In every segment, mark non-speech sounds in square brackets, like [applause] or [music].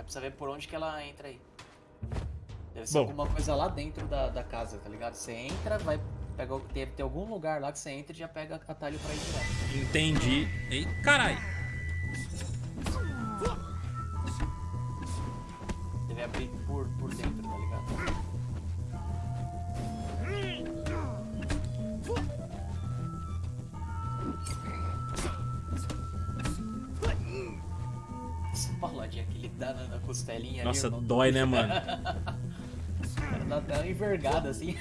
Aí precisa ver por onde que ela entra aí. Deve ser Bom. alguma coisa lá dentro da, da casa, tá ligado? Você entra, vai pegar. o- Deve ter algum lugar lá que você entra e já pega atalho pra ir direto. Entendi. Ei, caralho. Deve abrir por, por dentro, tá ligado? Costelinha Nossa, ali. dói, né, mano? Dá até uma envergada assim.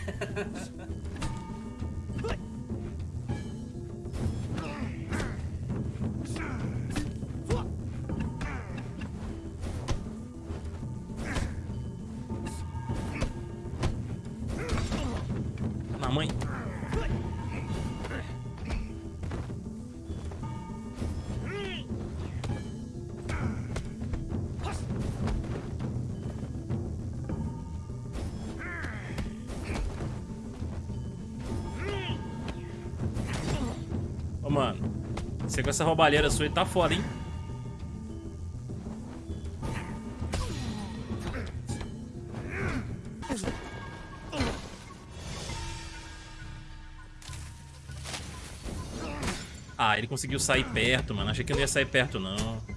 Na mãe. Com essa roubalheira sua aí tá foda, hein? Ah, ele conseguiu sair perto, mano. Achei que não ia sair perto, não.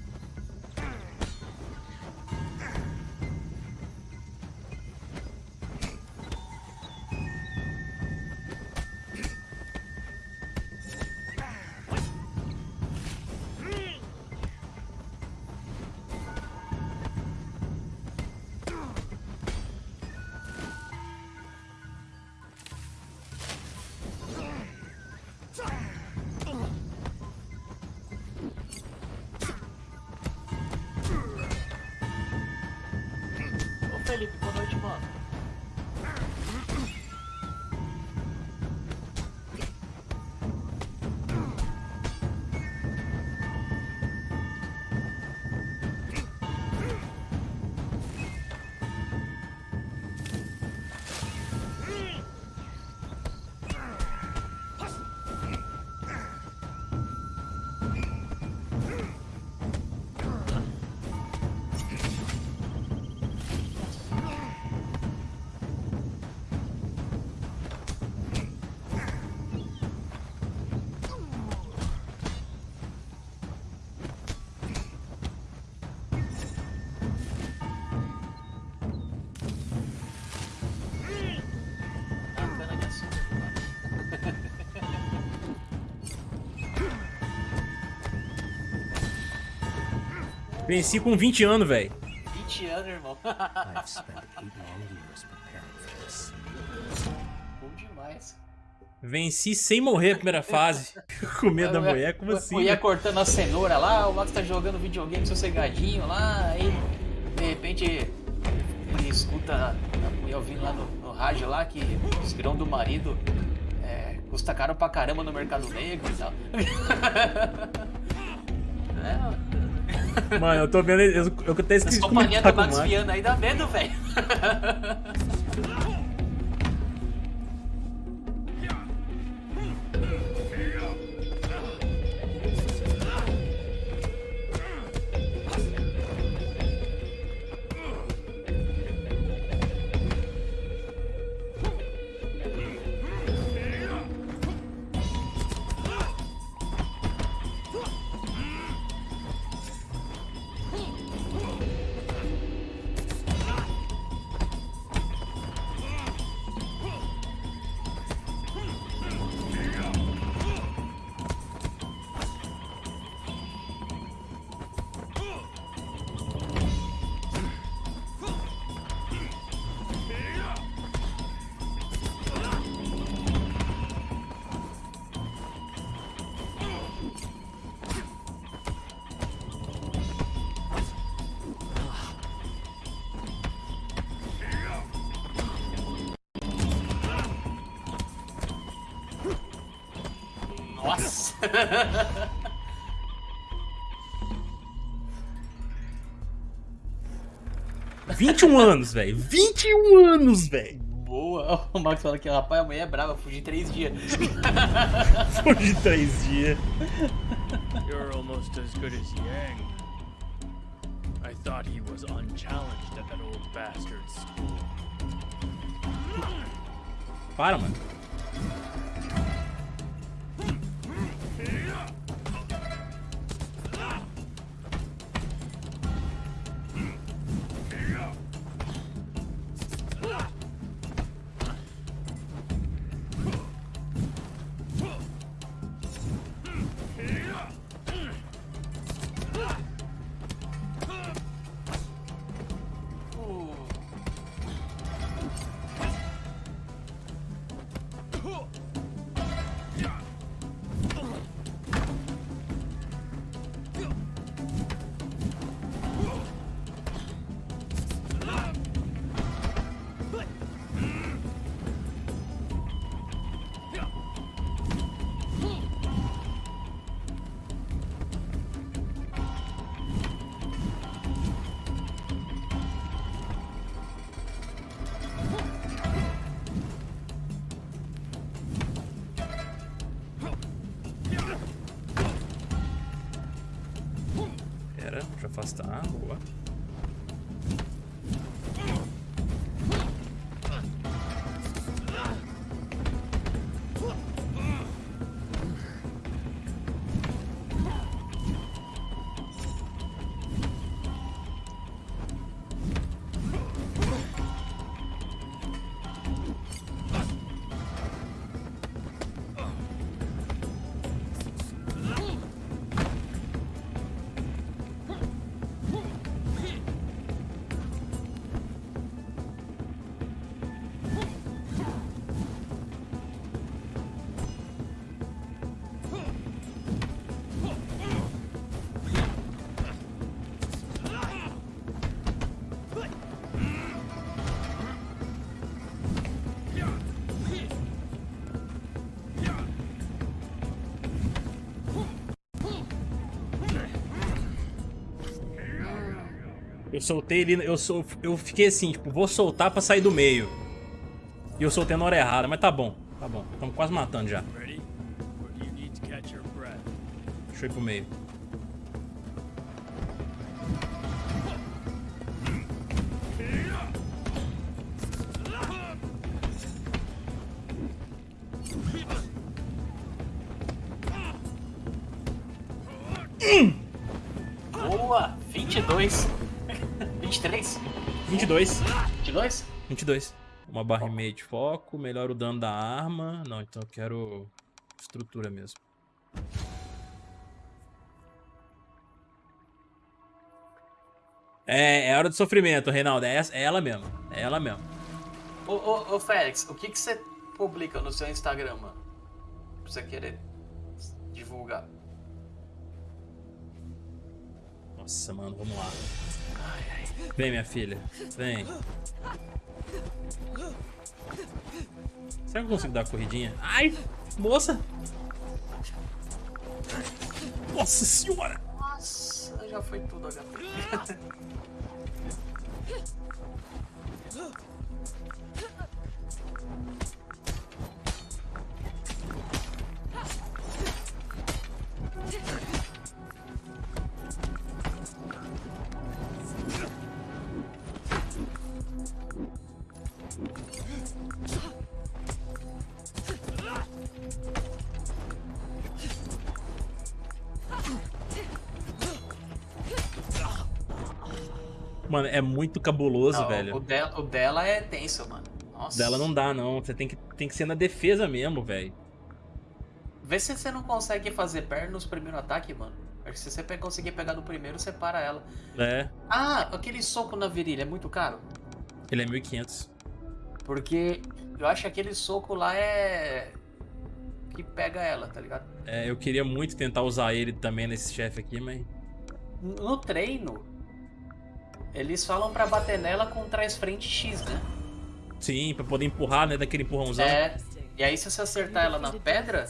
Venci com 20 anos, velho. 20 anos, irmão. Bom demais. Venci sem morrer a primeira fase. [laughs] com medo da mulher, como eu- assim? Ia né? cortando a cenoura lá, o Max tá jogando videogame sossegadinho lá, aí de repente ele escuta a mulher ouvindo lá no, no rádio lá que os grãos do marido é, custa caro pra caramba no mercado negro e tal. [laughs] Mano, eu tô vendo. Eu, eu até as esqueci de companhias do Max. Viana aí dá medo, velho. [laughs] [laughs] 21 anos, velho. 21 anos, velho. Boa! [laughs] O Max fala que rapaz, a mulher é brava, fugi três dias. [laughs] De três dias. You're almost as good as Yang. I Thought he was unchallenged at that old bastard's school. Para, mano. Soltei ele, eu, sol, eu fiquei assim, tipo, vou soltar pra sair do meio. E eu soltei na hora errada, mas tá bom, tá bom. Estamos quase matando já. Deixa eu ir pro meio. boa! 22. 23? 22. 22? 22. Uma barra e meia de foco, melhora o dano da arma. Não, então eu quero estrutura mesmo. É, é hora de sofrimento, Reinaldo. É, essa- é ela mesmo. É ela mesmo. Ô, ô, ô Félix, o que, que você publica no seu Instagram, mano? Pra você querer divulgar. Nossa, mano, vamos lá. Vem, minha filha. Vem. Será que eu consigo dar a corridinha? Ai, moça! Nossa senhora! Nossa, já foi tudo HP. [laughs] Mano, é muito cabuloso, Não, velho. O, dela, o dela é tenso, mano. Nossa. Dela não dá, não. Você tem que, tem que ser na defesa mesmo, velho. Vê se você não consegue fazer perna nos primeiros ataques, mano. Acho que se você conseguir pegar no primeiro, você para ela. É, Ah, aquele soco na virilha é muito caro? ele é 1500. Porque eu acho que aquele soco lá é. que pega ela, tá ligado? É, eu queria muito tentar usar ele também nesse chefe aqui, mas... No treino, eles falam pra bater nela com trás frente X, né? Sim, pra poder empurrar, né, daquele empurrãozão. É. E aí se você acertar ela na pedra,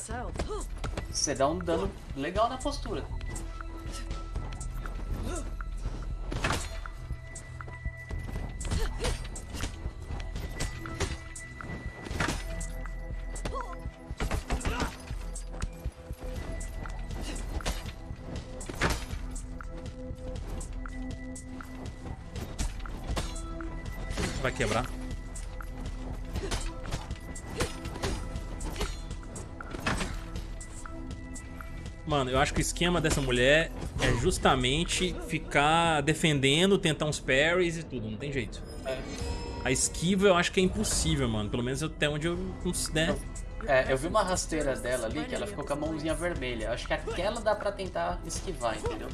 você dá um dano legal na postura. Eu acho que o esquema dessa mulher é justamente ficar defendendo, tentar uns parries e tudo, não tem jeito. É. A esquiva eu acho que é impossível, mano. Pelo menos até onde eu. Né? É, eu vi uma rasteira dela ali que ela ficou com a mãozinha vermelha. Acho que aquela dá pra tentar esquivar, entendeu?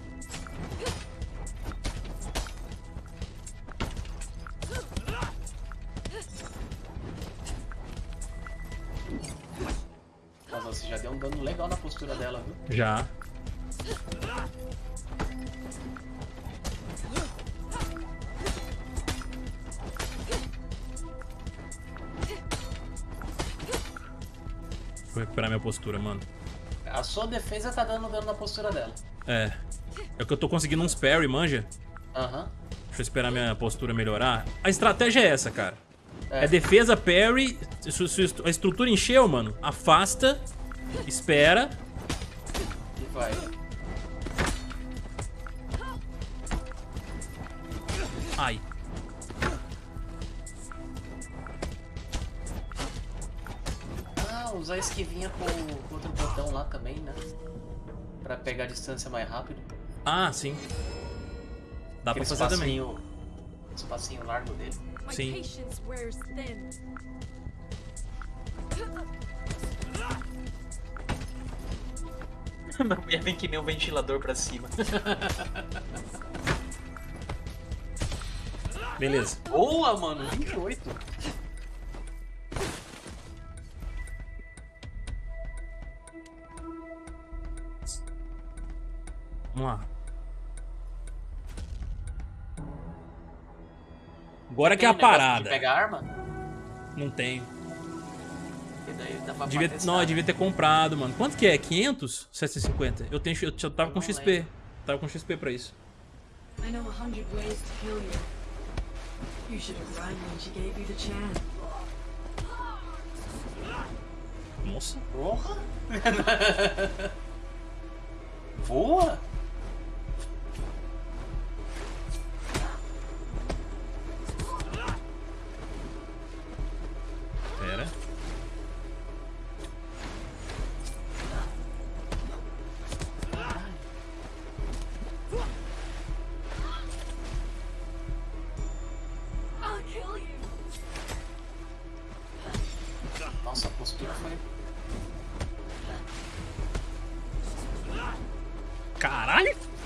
Na postura dela, viu? Já. Vou recuperar minha postura, mano. A sua defesa tá dando dano na postura dela. É. É que eu tô conseguindo uns parry, manja. Aham. Deixa eu esperar minha postura melhorar. A estratégia é essa, cara. É, É. defesa, parry. A estrutura encheu, mano, afasta, espera. E vai. Ai. Ah, usar a esquivinha com o outro botão lá também, né? Pra pegar a distância mais rápido. Ah, sim. Dá pra Aquele fazer também. espacinho, espacinho largo dele. Sim. [laughs] Minha mulher vem que nem um ventilador pra cima. Beleza. Boa, mano, 28. Vamos lá. Agora que é a parada. De pegar arma? Não tenho. Que daí dá pra Devia, não, eu devia ter comprado, mano. Quanto que é? 500? 750? Eu, tenho, eu, eu tava com XP. lembro. Tava com XP pra isso. I know a hundred ways to kill you. You should have run when she gave you the chance. Nossa. Porra! [laughs] Voa!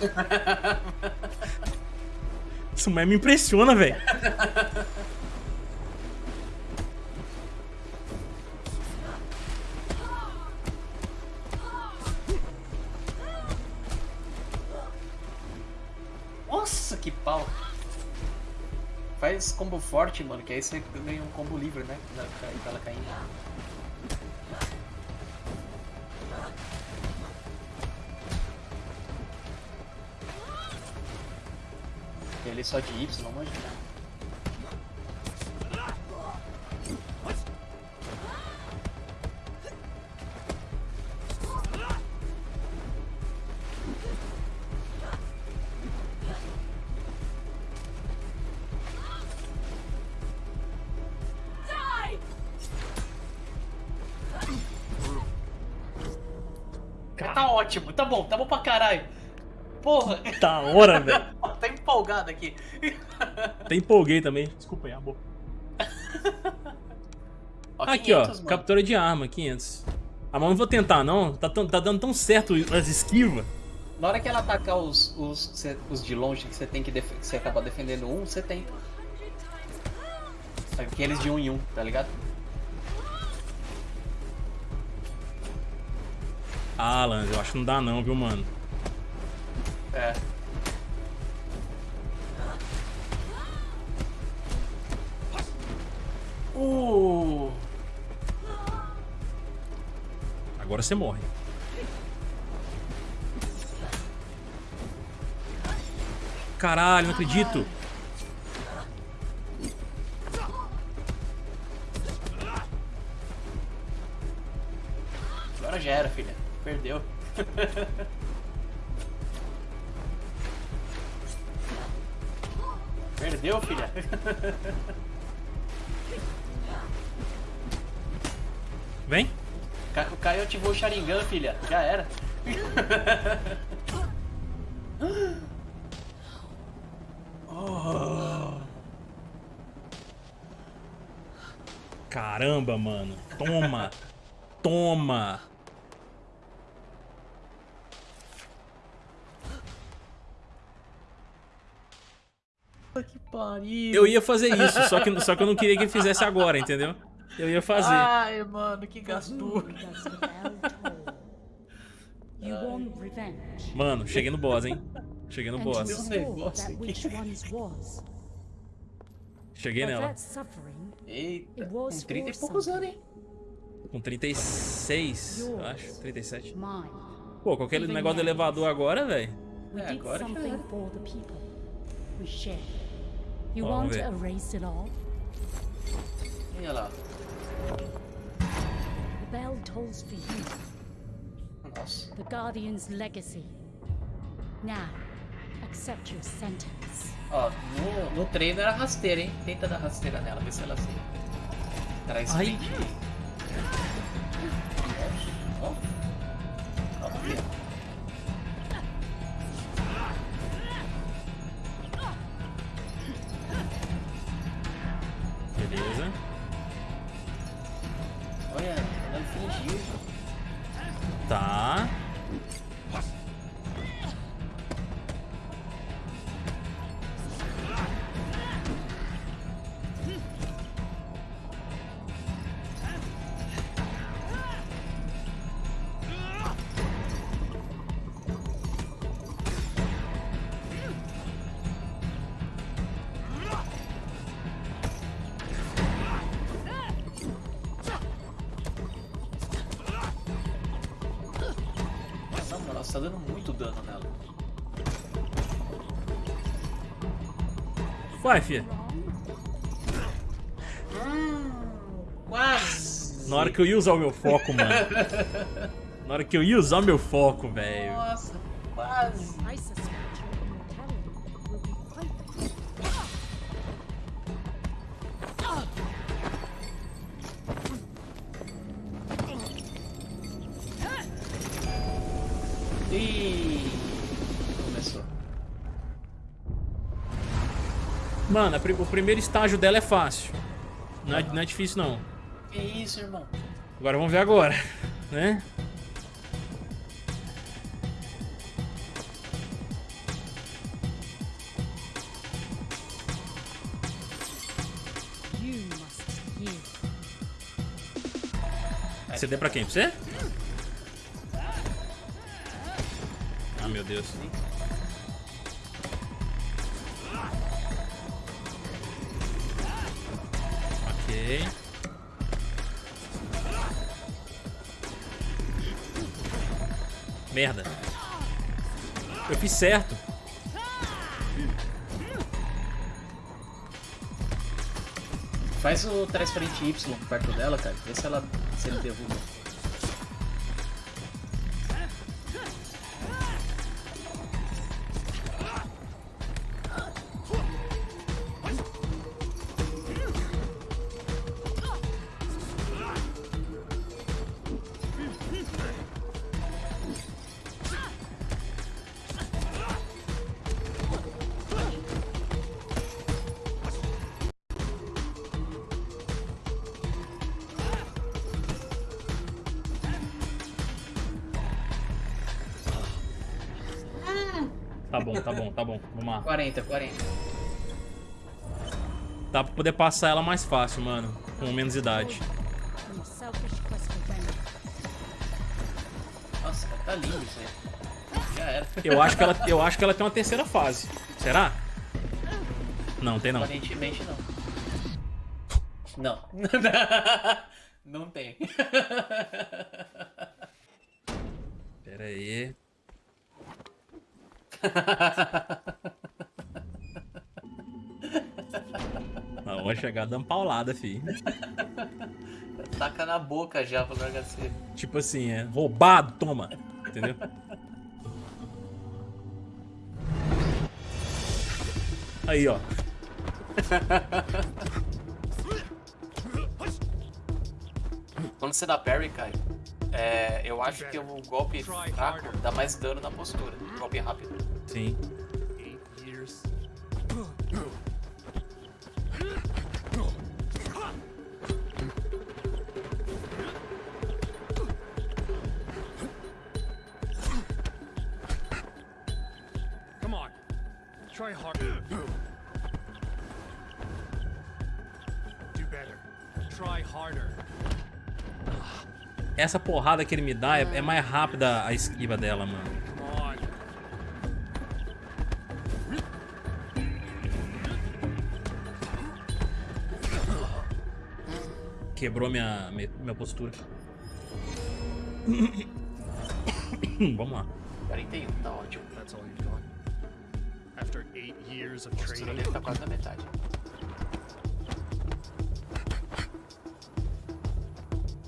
[laughs] Isso mais me impressiona, velho. Nossa, que pau! Faz combo forte, mano, que aí você ganha um combo livre, né? Dela caindo. Só de Y, manja. Die! Tá ótimo, tá bom, tá bom pra caralho. Porra, Da hora, velho. Empolgado aqui. [laughs] Até empolguei também. Desculpa aí, amor. [laughs] Ó, Aqui, ó. 500, mano. Captura de arma, 500. Ah, mas não vou tentar, não. Tá, tão- tá dando tão certo as esquivas. Na hora que ela atacar os, os, os de longe que você tem que, você acaba defendendo um, você tenta. Aqueles de um em um, tá ligado? Ah, Lance, eu acho que não dá não, viu, mano? É. Uh! Agora você morre. Caralho, não acredito. Agora já era, filha. Perdeu. [laughs] Perdeu, filha. [laughs] Vem. O Caio ativou o Sharingan, filha. Já era. [laughs] Caramba, mano. Toma. Toma. Que pariu. Eu ia fazer isso, só que, só que eu não queria que ele fizesse agora, entendeu? Eu ia fazer. Ai, mano, que gastura. [laughs] Revenge, Mano, cheguei no boss, hein? Cheguei no boss. Cheguei nela. Eita, It com was 30 e poucos anos, hein? Com 36, eu acho. 37. mine. Pô, com aquele negócio do elevador agora, velho. É, agora já era. Vamos want to ver. erase it all? Olha lá. The bell tolls for you, Nossa. the Guardian's legacy. Now, accept your sentence. Ó, no, no treino era rasteira, hein? Tenta dar rasteira nela, vê se ela se traz Ai. Ó, ó. Ó, dano nela. Vai, fia. Quase! Na hora que eu ia usar o meu foco, mano. [laughs] Na hora que eu ia usar o meu foco, velho. Nossa, quase! Mano, a pri- o primeiro estágio dela é fácil. Não é, não é difícil, não. Que isso, irmão? Agora vamos ver agora, né? Yield. CD pra quem? Pra você? Ah, meu Deus. Merda. Eu fiz certo. Faz o trás frente Y perto dela, cara. Vê se ela se ele derruba. Bom, tá bom, tá bom. Vamos lá. 40, 40. Dá pra poder passar ela mais fácil, mano. Com menos idade. Nossa, tá lindo isso aí. Já era. Eu acho que ela, eu acho que ela tem uma terceira fase. Será? Não, tem não. Aparentemente não. Não. [laughs] não tem. [laughs] Pera aí. [laughs] Não, vou chegar dando paulada, fi. Taca na boca já pro HC. Tipo assim, é roubado, toma. Entendeu? Aí, ó. Quando você dá parry, Kai, é, eu acho que o golpe fraco dá mais dano na postura. Golpe rápido. Sim. Try harder. Do better. Try harder. Essa porrada que ele me dá é, é mais rápida a esquiva dela, mano. Quebrou minha, minha, minha postura. [coughs] Vamos lá. 41, tá ótimo. That's all you've got. After eight years of training. tá quase na metade.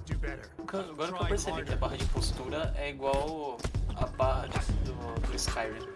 Do better. Agora que eu percebi que a barra de postura é igual a barra de- do, do Skyrim.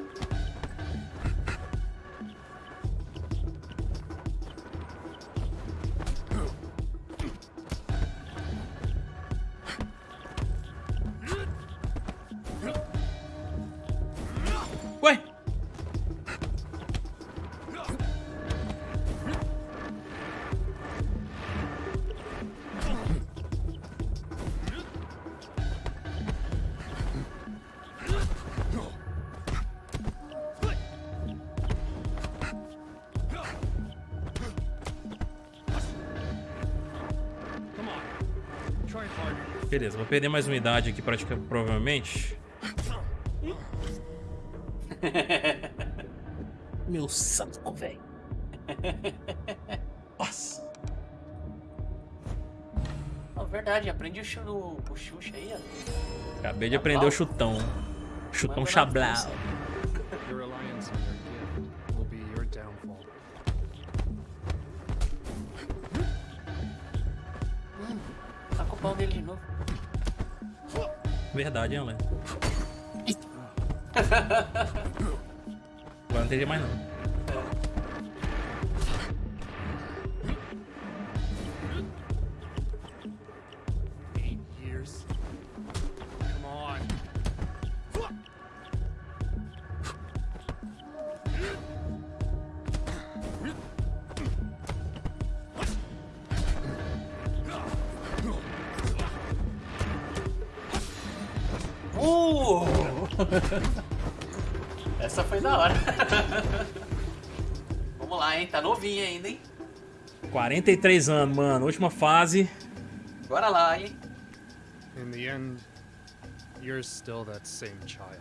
Beleza, vou perder mais unidade aqui, pratica, provavelmente. [laughs] Meu santo, velho. [laughs] Nossa. Oh, verdade, aprende o, chu, o Xuxa aí, ó. Acabei de aprender o chutão. Chutão na chablau. O pau dele de novo. Verdade, hein, Léo? [laughs] Agora não teria mais não. 43 anos, mano. Última fase. Bora lá, hein? In the end, you're still that same child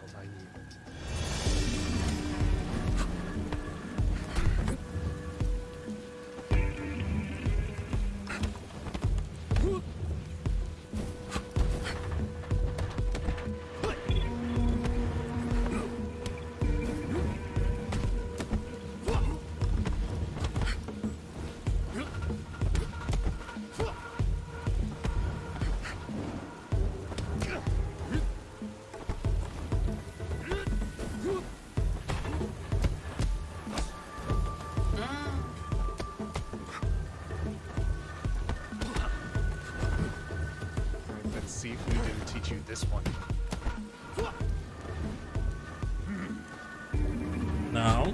this one. Não.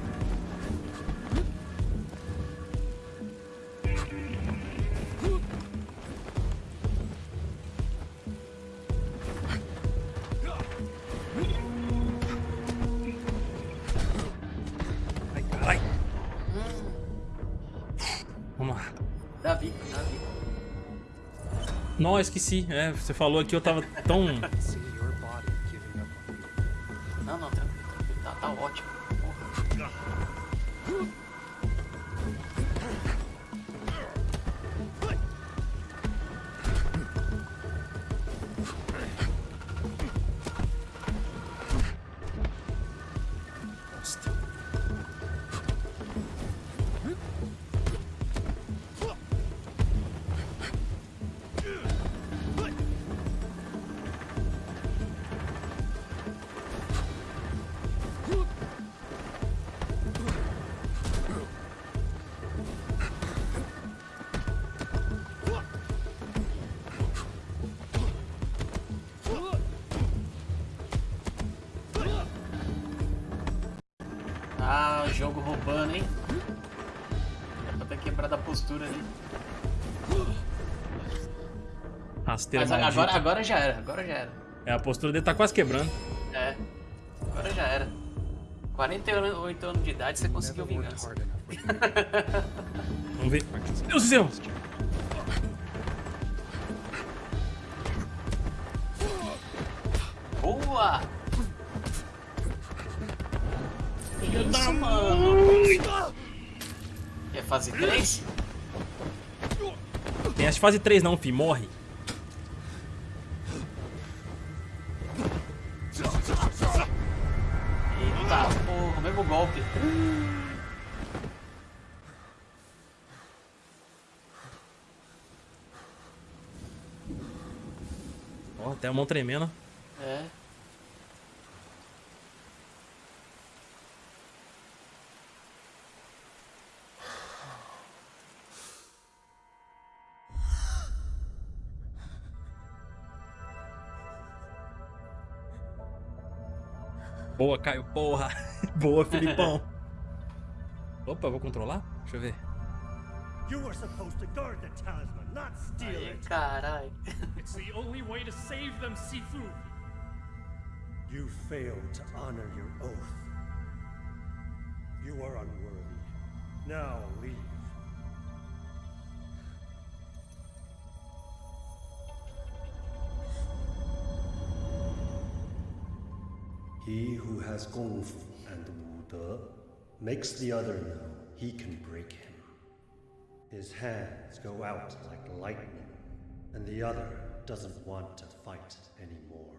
Ai. Vamos lá. Davi, Davi. Não, esqueci. É, você falou aqui, eu tava tão. Roubando, hein? Era pra ter quebrado a postura ali. Rasteira Mas maldita. agora, agora já era, agora já era. É, a postura dele tá quase quebrando. É, agora já era. 48 anos de idade você conseguiu vingança. Vamos ver. Deus do céu! Tem as fase 3 não, fi. Morre. Eita, porra. Mesmo golpe. Ó, oh, até a mão tremendo. É. Boa, Caio, porra. [laughs] Boa, Filipão. [laughs] Opa, eu vou controlar? Deixa eu ver. You were supposed to guard the talisman, not steal Aí, it. caralho. [laughs] It's the only way to save them, Sifu. You failed to honor your oath. You are unworthy. Now leave. He who has Gong Fu and Wu De makes the other know he can break him. His hands go out like lightning, and the other doesn't want to fight anymore.